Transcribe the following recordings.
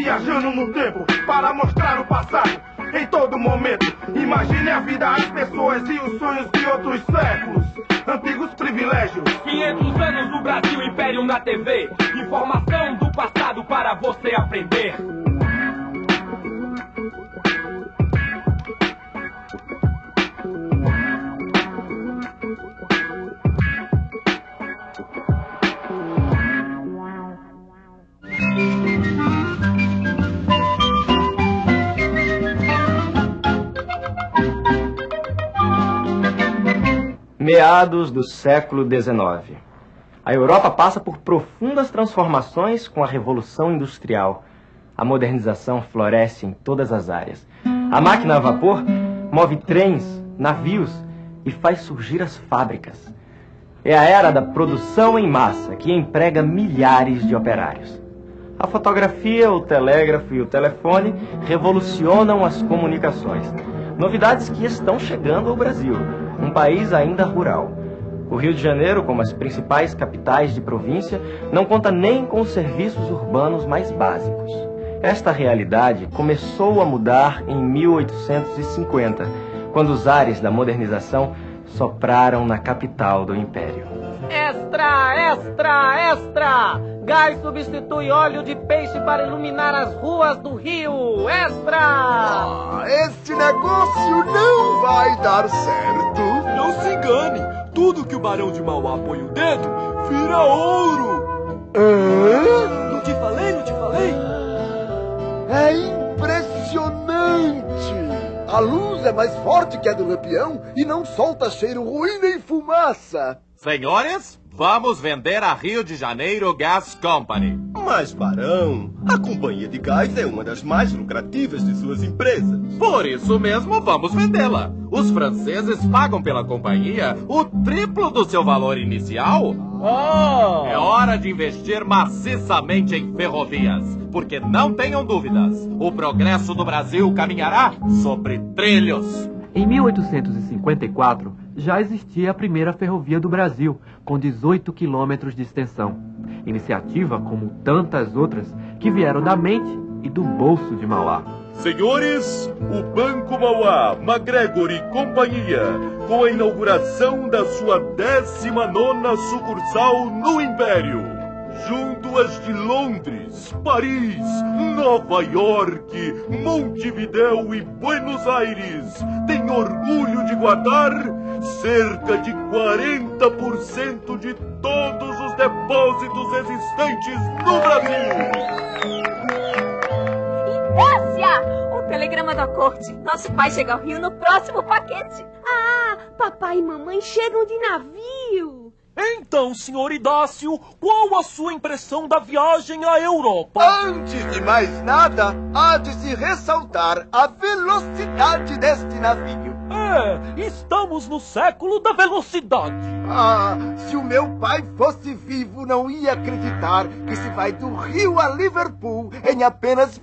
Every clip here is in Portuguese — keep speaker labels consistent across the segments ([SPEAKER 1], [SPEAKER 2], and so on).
[SPEAKER 1] Viajando no tempo para mostrar o passado em todo momento. Imagine a vida, as pessoas e os sonhos de outros séculos. Antigos privilégios.
[SPEAKER 2] 500 anos do Brasil Império na TV. Informação do passado para você aprender.
[SPEAKER 3] Meados do século XIX. A Europa passa por profundas transformações com a Revolução Industrial. A modernização floresce em todas as áreas. A máquina a vapor move trens, navios e faz surgir as fábricas. É a era da produção em massa que emprega milhares de operários. A fotografia, o telégrafo e o telefone revolucionam as comunicações. Novidades que estão chegando ao Brasil um país ainda rural. O Rio de Janeiro, como as principais capitais de província, não conta nem com os serviços urbanos mais básicos. Esta realidade começou a mudar em 1850, quando os ares da modernização sopraram na capital do império.
[SPEAKER 4] Extra, extra, extra! Gás substitui óleo de peixe para iluminar as ruas do Rio. Extra!
[SPEAKER 5] Ah, este negócio não vai dar certo.
[SPEAKER 6] Engane. Tudo que o Barão de Mauá põe o dedo vira ouro.
[SPEAKER 5] Hã?
[SPEAKER 6] Não te falei, não te falei?
[SPEAKER 5] É impressionante. A luz é mais forte que a do lampião e não solta cheiro ruim nem fumaça.
[SPEAKER 7] Senhores, vamos vender a Rio de Janeiro Gas Company.
[SPEAKER 8] Mas, Barão, a companhia de gás é uma das mais lucrativas de suas empresas.
[SPEAKER 7] Por isso mesmo, vamos vendê-la. Os franceses pagam pela companhia o triplo do seu valor inicial.
[SPEAKER 4] Oh!
[SPEAKER 7] É hora de investir maciçamente em ferrovias, porque não tenham dúvidas, o progresso do Brasil caminhará sobre trilhos.
[SPEAKER 9] Em 1854, já existia a primeira ferrovia do Brasil, com 18 quilômetros de extensão. Iniciativa como tantas outras que vieram da mente e do bolso de Mauá.
[SPEAKER 6] Senhores, o Banco Mauá, MacGregor e Companhia, com a inauguração da sua 19 sucursal no Império junto às de Londres, Paris, Nova York, Montevidéu e Buenos Aires, tem orgulho de guardar cerca de 40% de todos os depósitos existentes no Brasil.
[SPEAKER 10] Inácia! O telegrama da corte. Nosso pai chega ao Rio no próximo paquete.
[SPEAKER 11] Ah, papai e mamãe chegam de navio.
[SPEAKER 6] Então, senhor Idácio, qual a sua impressão da viagem à Europa?
[SPEAKER 5] Antes de mais nada, há de se ressaltar a velocidade deste navio.
[SPEAKER 6] É, estamos no século da velocidade.
[SPEAKER 5] Ah, se o meu pai fosse vivo, não ia acreditar que se vai do Rio a Liverpool em apenas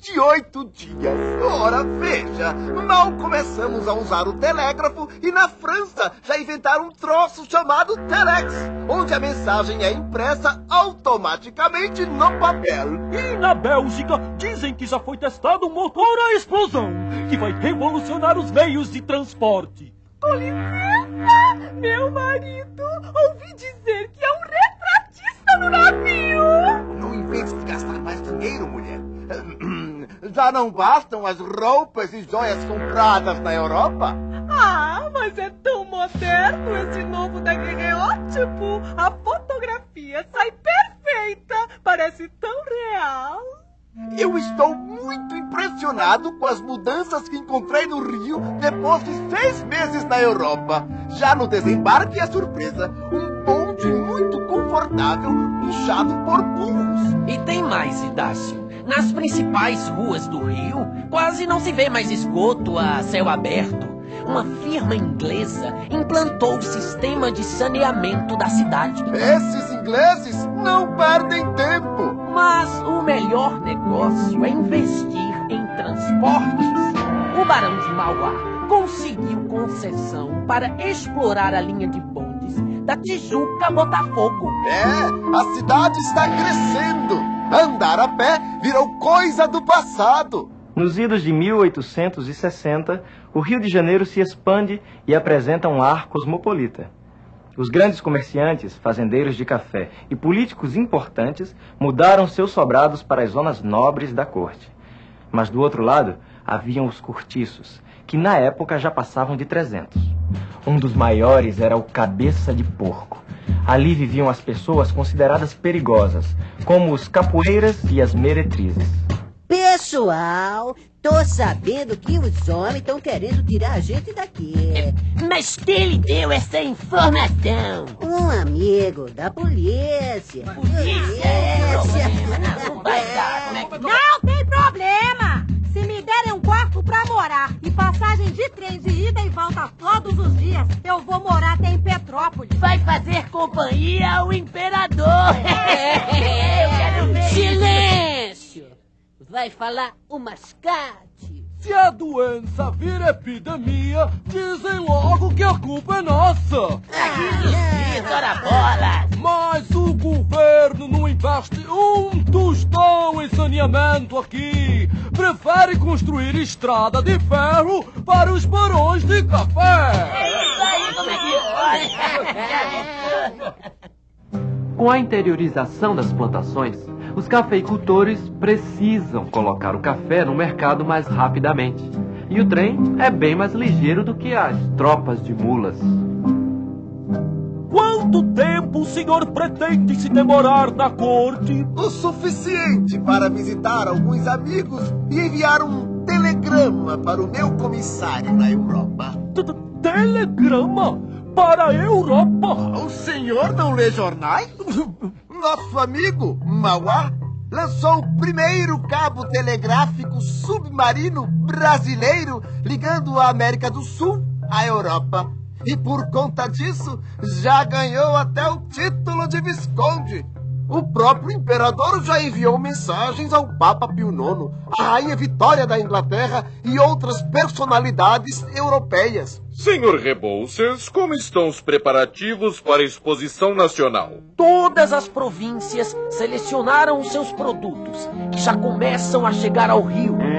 [SPEAKER 5] 28 dias. Ora, veja, mal começamos a usar o telégrafo e na França já inventaram um troço chamado telex, onde a mensagem é impressa automaticamente no papel.
[SPEAKER 6] E na Bélgica dizem que já foi testado um motor a explosão, que vai revolucionar os meios de transporte.
[SPEAKER 11] Com licença, meu marido, ouvi dizer que é um
[SPEAKER 5] Já não bastam as roupas e joias compradas na Europa?
[SPEAKER 11] Ah, mas é tão moderno esse novo daguerreótipo. A fotografia sai perfeita. Parece tão real.
[SPEAKER 5] Eu estou muito impressionado com as mudanças que encontrei no Rio depois de seis meses na Europa. Já no desembarque é surpresa. Um bonde muito confortável, puxado por burros.
[SPEAKER 4] E tem mais, Idácio. Nas principais ruas do Rio, quase não se vê mais esgoto a céu aberto. Uma firma inglesa implantou o sistema de saneamento da cidade.
[SPEAKER 5] Esses ingleses não perdem tempo.
[SPEAKER 4] Mas o melhor negócio é investir em transportes. O Barão de Mauá conseguiu concessão para explorar a linha de bondes da Tijuca a Botafogo.
[SPEAKER 5] É, a cidade está crescendo. Andar a pé virou coisa do passado.
[SPEAKER 3] Nos idos de 1860, o Rio de Janeiro se expande e apresenta um ar cosmopolita. Os grandes comerciantes, fazendeiros de café e políticos importantes mudaram seus sobrados para as zonas nobres da corte. Mas do outro lado, haviam os cortiços, que na época já passavam de 300. Um dos maiores era o Cabeça de Porco. Ali viviam as pessoas consideradas perigosas, como os capoeiras e as meretrizes.
[SPEAKER 12] Pessoal, tô sabendo que os homens estão querendo tirar a gente daqui.
[SPEAKER 4] Mas quem lhe deu essa informação?
[SPEAKER 12] Um amigo da polícia. Polícia?
[SPEAKER 4] Não vai dar, é que...
[SPEAKER 13] Não tem problema! Pra morar e passagem de trem de ida e volta todos os dias, eu vou morar até em Petrópolis.
[SPEAKER 4] Vai fazer companhia ao imperador. Eu quero ver.
[SPEAKER 12] Silêncio! Vai falar o mascate.
[SPEAKER 6] Se a doença vir epidemia, dizem logo que a culpa é nossa.
[SPEAKER 4] Ora bola!
[SPEAKER 6] Mas o governo não investe um tostão em saneamento aqui. Prefere construir estrada de ferro para os barões de café.
[SPEAKER 4] Isso aí, como é que pode?
[SPEAKER 9] Com a interiorização das plantações, os cafeicultores precisam colocar o café no mercado mais rapidamente. E o trem é bem mais ligeiro do que as tropas de mulas.
[SPEAKER 6] Quanto tempo o senhor pretende se demorar na corte?
[SPEAKER 5] O suficiente para visitar alguns amigos e enviar um telegrama para o meu comissário na Europa.
[SPEAKER 6] Telegrama? Para a Europa?
[SPEAKER 5] O senhor não lê jornais? Nosso amigo, Mauá, lançou o primeiro cabo telegráfico submarino brasileiro ligando a América do Sul à Europa. E por conta disso, já ganhou até o título de Visconde. O próprio imperador já enviou mensagens ao Papa Pio IX, à Rainha Vitória da Inglaterra e outras personalidades europeias.
[SPEAKER 14] Senhor Rebouças, como estão os preparativos para a exposição nacional?
[SPEAKER 4] Todas as províncias selecionaram os seus produtos, que já começam a chegar ao Rio.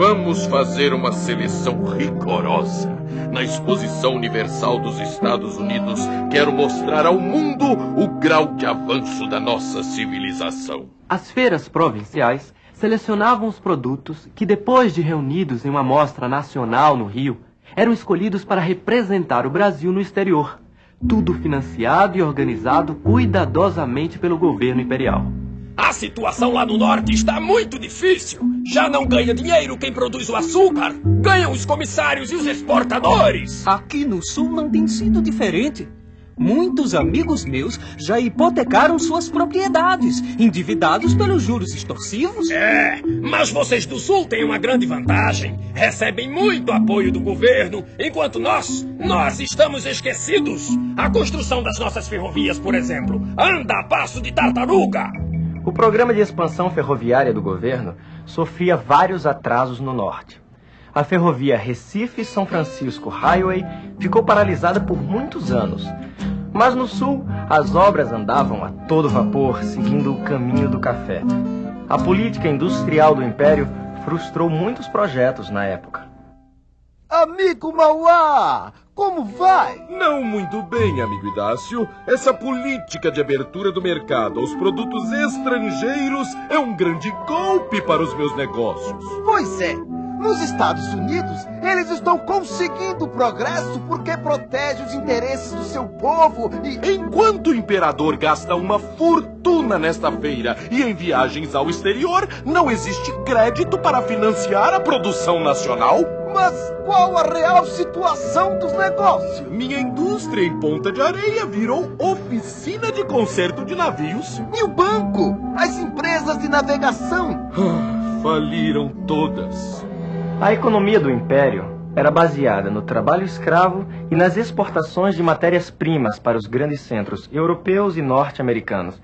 [SPEAKER 14] Vamos fazer uma seleção rigorosa. Na Exposição Universal dos Estados Unidos, quero mostrar ao mundo o grau de avanço da nossa civilização.
[SPEAKER 9] As feiras provinciais selecionavam os produtos que, depois de reunidos em uma mostra nacional no Rio, eram escolhidos para representar o Brasil no exterior. Tudo financiado e organizado cuidadosamente pelo governo imperial.
[SPEAKER 2] A situação lá no norte está muito difícil. Já não ganha dinheiro quem produz o açúcar. Ganham os comissários e os exportadores.
[SPEAKER 15] Aqui no sul não tem sido diferente. Muitos amigos meus já hipotecaram suas propriedades, endividados pelos juros extorsivos.
[SPEAKER 2] É, mas vocês do sul têm uma grande vantagem. Recebem muito apoio do governo, enquanto nós, nós estamos esquecidos. A construção das nossas ferrovias, por exemplo, anda a passo de tartaruga.
[SPEAKER 3] O programa de expansão ferroviária do governo sofria vários atrasos no norte. A ferrovia Recife-São Francisco Highway ficou paralisada por muitos anos. Mas no sul, as obras andavam a todo vapor, seguindo o caminho do café. A política industrial do império frustrou muitos projetos na época.
[SPEAKER 5] Amigo Mauá, como vai?
[SPEAKER 14] Não muito bem, amigo Idácio. Essa política de abertura do mercado aos produtos estrangeiros é um grande golpe para os meus negócios.
[SPEAKER 5] Pois é. Nos Estados Unidos, eles estão conseguindo progresso porque protege os interesses do seu povo e.
[SPEAKER 14] Enquanto o imperador gasta uma fortuna nesta feira e em viagens ao exterior, não existe crédito para financiar a produção nacional?
[SPEAKER 5] Mas qual a real situação dos negócios?
[SPEAKER 14] Minha indústria em Ponta de Areia virou oficina de conserto de navios.
[SPEAKER 5] E o banco? As empresas de navegação?
[SPEAKER 14] Ah, faliram todas.
[SPEAKER 3] A economia do império era baseada no trabalho escravo e nas exportações de matérias-primas para os grandes centros europeus e norte-americanos.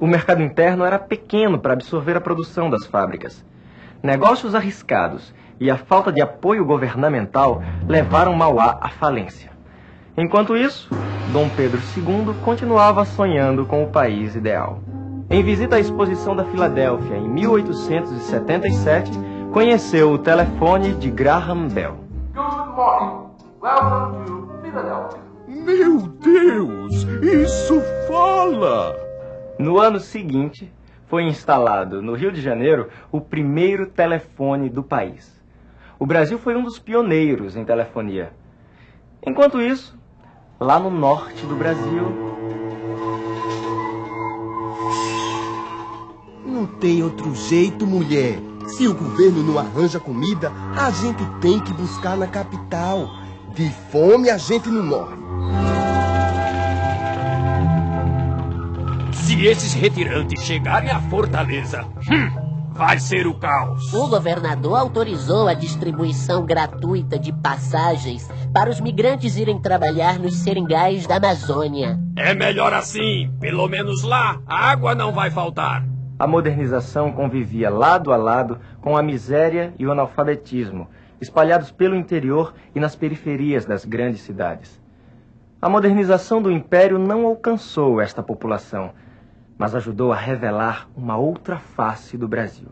[SPEAKER 3] O mercado interno era pequeno para absorver a produção das fábricas. Negócios arriscados e a falta de apoio governamental levaram Mauá à falência. Enquanto isso, Dom Pedro II continuava sonhando com o país ideal. Em visita à exposição da Filadélfia em 1877, conheceu o telefone de Graham Bell.
[SPEAKER 16] Good morning. Welcome to Philadelphia.
[SPEAKER 14] Meu Deus, isso fala!
[SPEAKER 3] No ano seguinte, foi instalado no Rio de Janeiro o primeiro telefone do país. O Brasil foi um dos pioneiros em telefonia. Enquanto isso, lá no norte do Brasil,
[SPEAKER 8] Não tem outro jeito, mulher. Se o governo não arranja comida, a gente tem que buscar na capital. De fome a gente não morre.
[SPEAKER 2] Se esses retirantes chegarem à fortaleza, hum, vai ser o caos.
[SPEAKER 4] O governador autorizou a distribuição gratuita de passagens para os migrantes irem trabalhar nos seringais da Amazônia.
[SPEAKER 2] É melhor assim. Pelo menos lá, a água não vai faltar.
[SPEAKER 3] a modernização convivia lado a lado com a miséria e o analfabetismo, espalhados pelo interior e nas periferias das grandes cidades. A modernização do império não alcançou esta população, mas ajudou a revelar uma outra face do Brasil.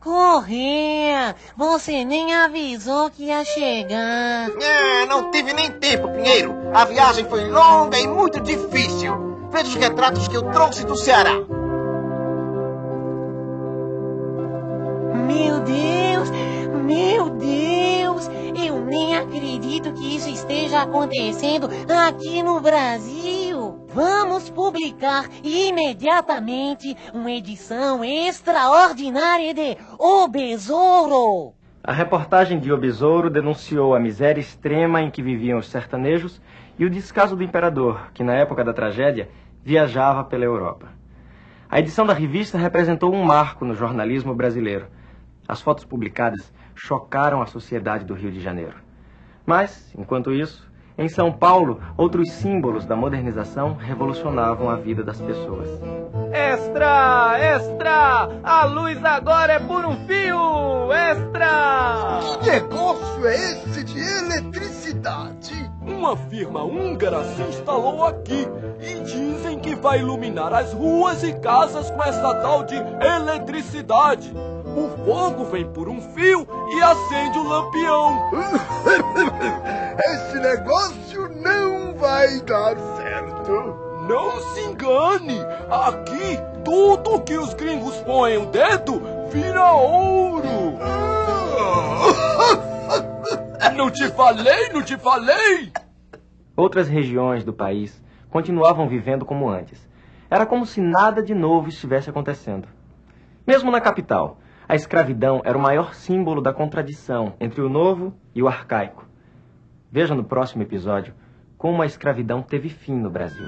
[SPEAKER 17] Correr! Você nem avisou que ia chegar.
[SPEAKER 18] É, não tive nem tempo, Pinheiro. A viagem foi longa e muito difícil. Veja os retratos que eu trouxe do Ceará.
[SPEAKER 17] Meu Deus! Meu Deus! Eu nem acredito que isso esteja acontecendo aqui no Brasil! Vamos publicar imediatamente uma edição extraordinária de O Besouro!
[SPEAKER 3] A reportagem de O Besouro denunciou a miséria extrema em que viviam os sertanejos e o descaso do imperador, que na época da tragédia viajava pela Europa. A edição da revista representou um marco no jornalismo brasileiro. As fotos publicadas chocaram a sociedade do Rio de Janeiro. Mas, enquanto isso, em São Paulo, outros símbolos da modernização revolucionavam a vida das pessoas.
[SPEAKER 6] Extra! Extra! A luz agora é por um fio! Extra!
[SPEAKER 5] Que negócio é esse de eletricidade?
[SPEAKER 6] Uma firma húngara se instalou aqui e dizem que vai iluminar as ruas e casas com essa tal de eletricidade. O fogo vem por um fio e acende o lampião.
[SPEAKER 5] Esse negócio não vai dar certo.
[SPEAKER 6] Não se engane! Aqui, tudo que os gringos põem o dedo vira ouro! Não te falei, não te falei!
[SPEAKER 3] Outras regiões do país continuavam vivendo como antes. Era como se nada de novo estivesse acontecendo. Mesmo na capital, a escravidão era o maior símbolo da contradição entre o novo e o arcaico. Veja no próximo episódio como a escravidão teve fim no Brasil.